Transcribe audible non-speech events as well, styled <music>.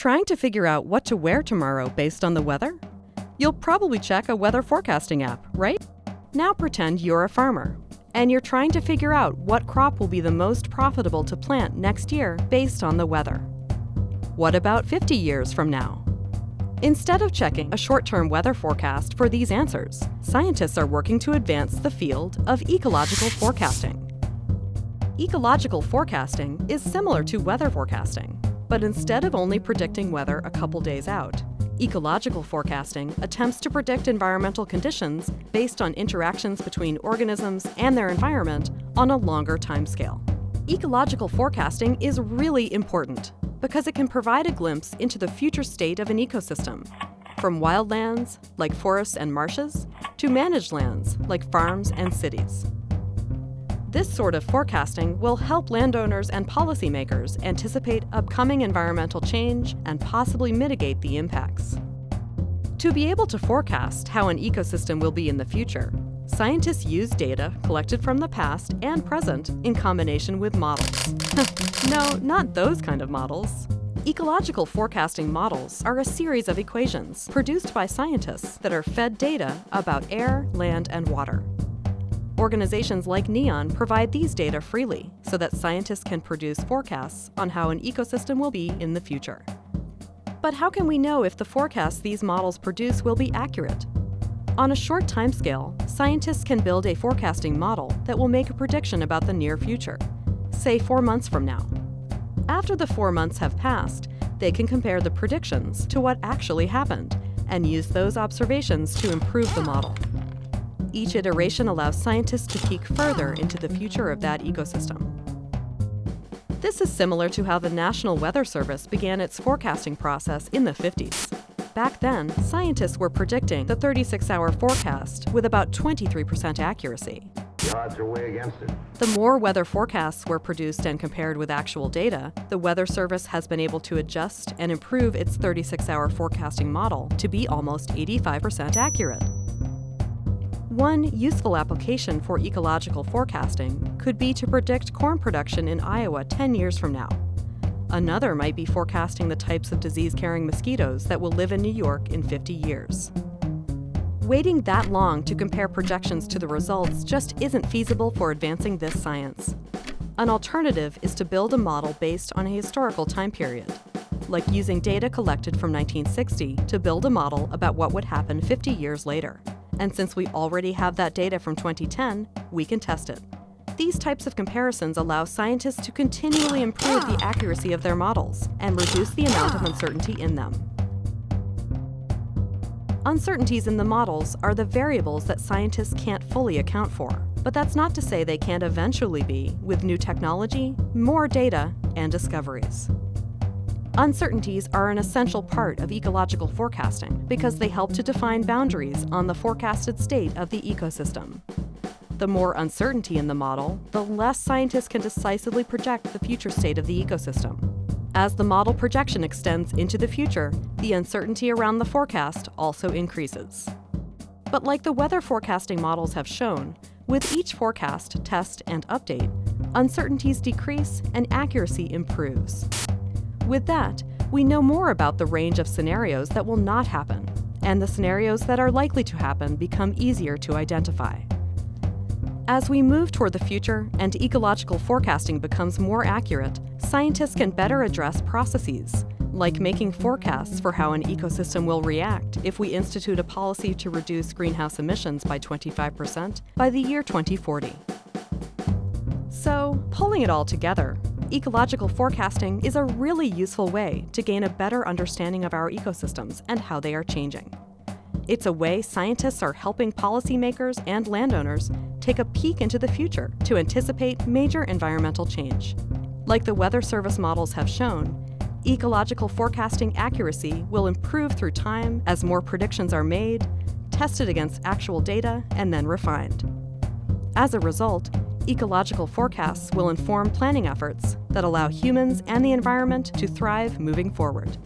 Trying to figure out what to wear tomorrow based on the weather? You'll probably check a weather forecasting app, right? Now pretend you're a farmer and you're trying to figure out what crop will be the most profitable to plant next year based on the weather. What about 50 years from now? Instead of checking a short-term weather forecast for these answers, scientists are working to advance the field of ecological forecasting. Ecological forecasting is similar to weather forecasting, but instead of only predicting weather a couple days out, ecological forecasting attempts to predict environmental conditions based on interactions between organisms and their environment on a longer timescale. Ecological forecasting is really important because it can provide a glimpse into the future state of an ecosystem, from wildlands, like forests and marshes, to managed lands, like farms and cities. This sort of forecasting will help landowners and policymakers anticipate upcoming environmental change and possibly mitigate the impacts. To be able to forecast how an ecosystem will be in the future, scientists use data collected from the past and present in combination with models. <laughs> no, not those kind of models. Ecological forecasting models are a series of equations produced by scientists that are fed data about air, land, and water. Organizations like NEON provide these data freely so that scientists can produce forecasts on how an ecosystem will be in the future. But how can we know if the forecasts these models produce will be accurate? On a short timescale, scientists can build a forecasting model that will make a prediction about the near future, say four months from now. After the four months have passed, they can compare the predictions to what actually happened and use those observations to improve the model. Each iteration allows scientists to peek further into the future of that ecosystem. This is similar to how the National Weather Service began its forecasting process in the 50s. Back then, scientists were predicting the 36-hour forecast with about 23% accuracy. The odds are way against it. The more weather forecasts were produced and compared with actual data, the Weather Service has been able to adjust and improve its 36-hour forecasting model to be almost 85% accurate. One useful application for ecological forecasting could be to predict corn production in Iowa 10 years from now. Another might be forecasting the types of disease-carrying mosquitoes that will live in New York in 50 years. Waiting that long to compare projections to the results just isn't feasible for advancing this science. An alternative is to build a model based on a historical time period, like using data collected from 1960 to build a model about what would happen 50 years later. And since we already have that data from 2010, we can test it. These types of comparisons allow scientists to continually improve the accuracy of their models and reduce the amount of uncertainty in them. Uncertainties in the models are the variables that scientists can't fully account for. But that's not to say they can't eventually be with new technology, more data, and discoveries. Uncertainties are an essential part of ecological forecasting because they help to define boundaries on the forecasted state of the ecosystem. The more uncertainty in the model, the less scientists can decisively project the future state of the ecosystem. As the model projection extends into the future, the uncertainty around the forecast also increases. But like the weather forecasting models have shown, with each forecast, test, and update, uncertainties decrease and accuracy improves. With that, we know more about the range of scenarios that will not happen, and the scenarios that are likely to happen become easier to identify. As we move toward the future and ecological forecasting becomes more accurate, scientists can better address processes, like making forecasts for how an ecosystem will react if we institute a policy to reduce greenhouse emissions by 25% by the year 2040. So, pulling it all together, ecological forecasting is a really useful way to gain a better understanding of our ecosystems and how they are changing. It's a way scientists are helping policymakers and landowners take a peek into the future to anticipate major environmental change. Like the Weather Service models have shown, ecological forecasting accuracy will improve through time as more predictions are made, tested against actual data, and then refined. As a result, ecological forecasts will inform planning efforts that allow humans and the environment to thrive moving forward.